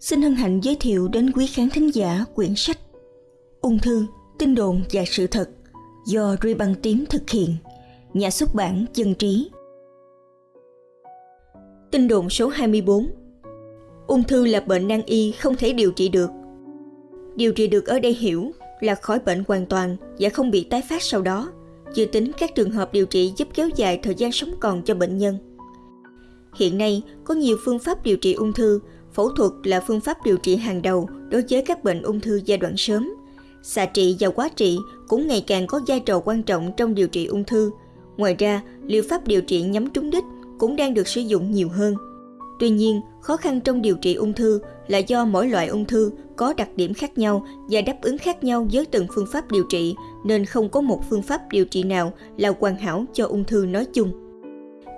xin hân hạnh giới thiệu đến quý khán thính giả quyển sách Ung thư, tin đồn và sự thật do Ruy Băng Tím thực hiện, nhà xuất bản Dân Trí. Tin đồn số 24 Ung thư là bệnh nan y không thể điều trị được. Điều trị được ở đây hiểu là khỏi bệnh hoàn toàn và không bị tái phát sau đó, chưa tính các trường hợp điều trị giúp kéo dài thời gian sống còn cho bệnh nhân. Hiện nay, có nhiều phương pháp điều trị ung thư Phẫu thuật là phương pháp điều trị hàng đầu đối với các bệnh ung thư giai đoạn sớm. Xạ trị và quá trị cũng ngày càng có vai trò quan trọng trong điều trị ung thư. Ngoài ra, liệu pháp điều trị nhắm trúng đích cũng đang được sử dụng nhiều hơn. Tuy nhiên, khó khăn trong điều trị ung thư là do mỗi loại ung thư có đặc điểm khác nhau và đáp ứng khác nhau với từng phương pháp điều trị, nên không có một phương pháp điều trị nào là hoàn hảo cho ung thư nói chung.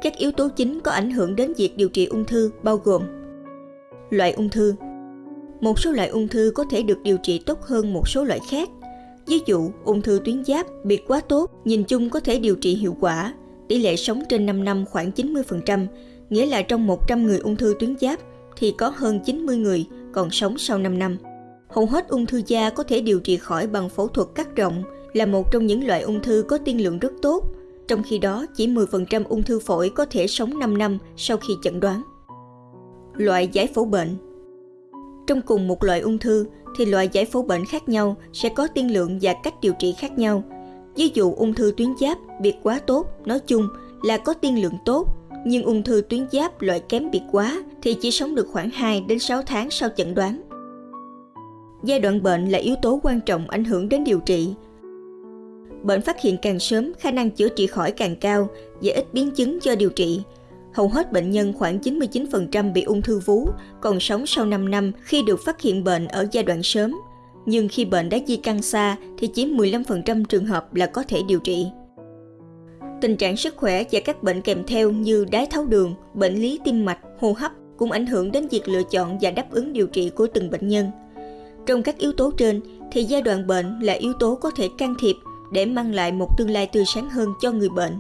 Các yếu tố chính có ảnh hưởng đến việc điều trị ung thư bao gồm loại ung thư. Một số loại ung thư có thể được điều trị tốt hơn một số loại khác. Ví dụ, ung thư tuyến giáp biệt quá tốt, nhìn chung có thể điều trị hiệu quả. Tỷ lệ sống trên 5 năm khoảng 90%, nghĩa là trong 100 người ung thư tuyến giáp thì có hơn 90 người còn sống sau 5 năm. Hầu hết ung thư da có thể điều trị khỏi bằng phẫu thuật cắt rộng, là một trong những loại ung thư có tiên lượng rất tốt. Trong khi đó, chỉ 10% ung thư phổi có thể sống 5 năm sau khi chẩn đoán loại giải phẫu bệnh. Trong cùng một loại ung thư thì loại giải phẫu bệnh khác nhau sẽ có tiên lượng và cách điều trị khác nhau. Ví dụ ung thư tuyến giáp biệt quá tốt nói chung là có tiên lượng tốt, nhưng ung thư tuyến giáp loại kém biệt quá thì chỉ sống được khoảng 2 đến 6 tháng sau chẩn đoán. Giai đoạn bệnh là yếu tố quan trọng ảnh hưởng đến điều trị. Bệnh phát hiện càng sớm, khả năng chữa trị khỏi càng cao và ít biến chứng do điều trị, Hầu hết bệnh nhân khoảng 99% bị ung thư vú còn sống sau 5 năm khi được phát hiện bệnh ở giai đoạn sớm. Nhưng khi bệnh đã di căn xa thì chỉ 15% trường hợp là có thể điều trị. Tình trạng sức khỏe và các bệnh kèm theo như đái tháo đường, bệnh lý tim mạch, hô hấp cũng ảnh hưởng đến việc lựa chọn và đáp ứng điều trị của từng bệnh nhân. Trong các yếu tố trên thì giai đoạn bệnh là yếu tố có thể can thiệp để mang lại một tương lai tươi sáng hơn cho người bệnh.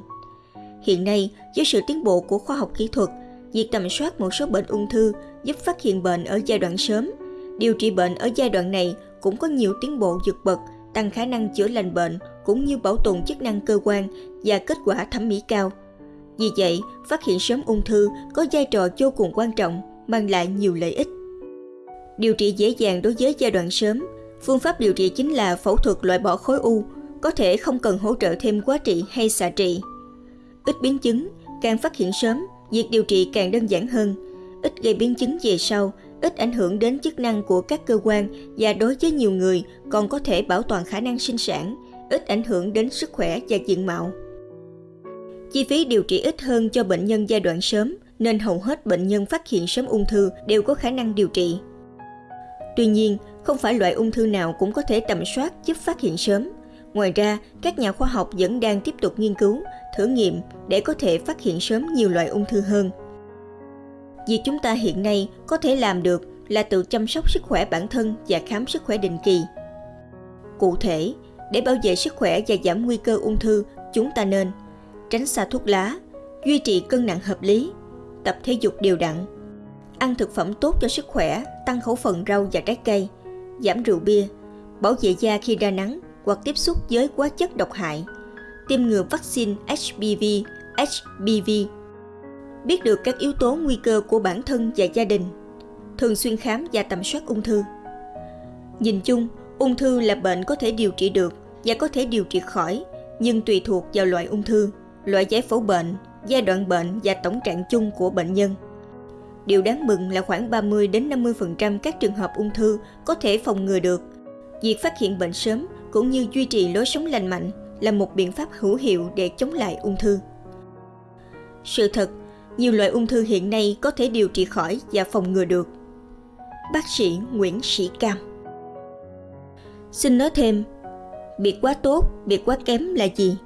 Hiện nay, với sự tiến bộ của khoa học kỹ thuật, việc tầm soát một số bệnh ung thư giúp phát hiện bệnh ở giai đoạn sớm. Điều trị bệnh ở giai đoạn này cũng có nhiều tiến bộ vượt bậc, tăng khả năng chữa lành bệnh cũng như bảo tồn chức năng cơ quan và kết quả thẩm mỹ cao. Vì vậy, phát hiện sớm ung thư có vai trò vô cùng quan trọng, mang lại nhiều lợi ích. Điều trị dễ dàng đối với giai đoạn sớm. Phương pháp điều trị chính là phẫu thuật loại bỏ khối u, có thể không cần hỗ trợ thêm quá trị hay xạ trị ít biến chứng, càng phát hiện sớm, việc điều trị càng đơn giản hơn, ít gây biến chứng về sau, ít ảnh hưởng đến chức năng của các cơ quan và đối với nhiều người còn có thể bảo toàn khả năng sinh sản, ít ảnh hưởng đến sức khỏe và diện mạo. Chi phí điều trị ít hơn cho bệnh nhân giai đoạn sớm nên hầu hết bệnh nhân phát hiện sớm ung thư đều có khả năng điều trị. Tuy nhiên, không phải loại ung thư nào cũng có thể tầm soát giúp phát hiện sớm. Ngoài ra, các nhà khoa học vẫn đang tiếp tục nghiên cứu thử nghiệm để có thể phát hiện sớm nhiều loại ung thư hơn. Việc chúng ta hiện nay có thể làm được là tự chăm sóc sức khỏe bản thân và khám sức khỏe định kỳ. Cụ thể, để bảo vệ sức khỏe và giảm nguy cơ ung thư, chúng ta nên tránh xa thuốc lá, duy trì cân nặng hợp lý, tập thể dục đều đặn, ăn thực phẩm tốt cho sức khỏe, tăng khẩu phần rau và trái cây, giảm rượu bia, bảo vệ da khi ra nắng hoặc tiếp xúc với hóa chất độc hại, tiêm ngừa vaccine HPV, HPV. Biết được các yếu tố nguy cơ của bản thân và gia đình, thường xuyên khám và tầm soát ung thư. Nhìn chung, ung thư là bệnh có thể điều trị được và có thể điều trị khỏi, nhưng tùy thuộc vào loại ung thư, loại giải phẫu bệnh, giai đoạn bệnh và tổng trạng chung của bệnh nhân. Điều đáng mừng là khoảng 30 đến 50% các trường hợp ung thư có thể phòng ngừa được. Việc phát hiện bệnh sớm cũng như duy trì lối sống lành mạnh là một biện pháp hữu hiệu để chống lại ung thư. Sự thật, nhiều loại ung thư hiện nay có thể điều trị khỏi và phòng ngừa được. Bác sĩ Nguyễn Sĩ Cam Xin nói thêm, biệt quá tốt, biệt quá kém là gì?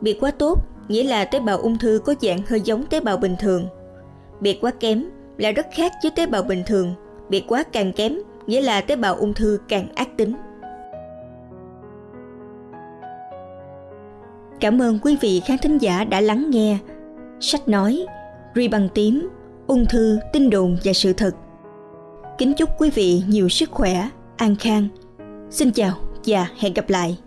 Biệt quá tốt nghĩa là tế bào ung thư có dạng hơi giống tế bào bình thường. Biệt quá kém là rất khác với tế bào bình thường. Biệt quá càng kém nghĩa là tế bào ung thư càng ác tính. Cảm ơn quý vị khán thính giả đã lắng nghe. Sách nói, Ri bằng tím, ung thư, tin đồn và sự thật. Kính chúc quý vị nhiều sức khỏe, an khang. Xin chào và hẹn gặp lại.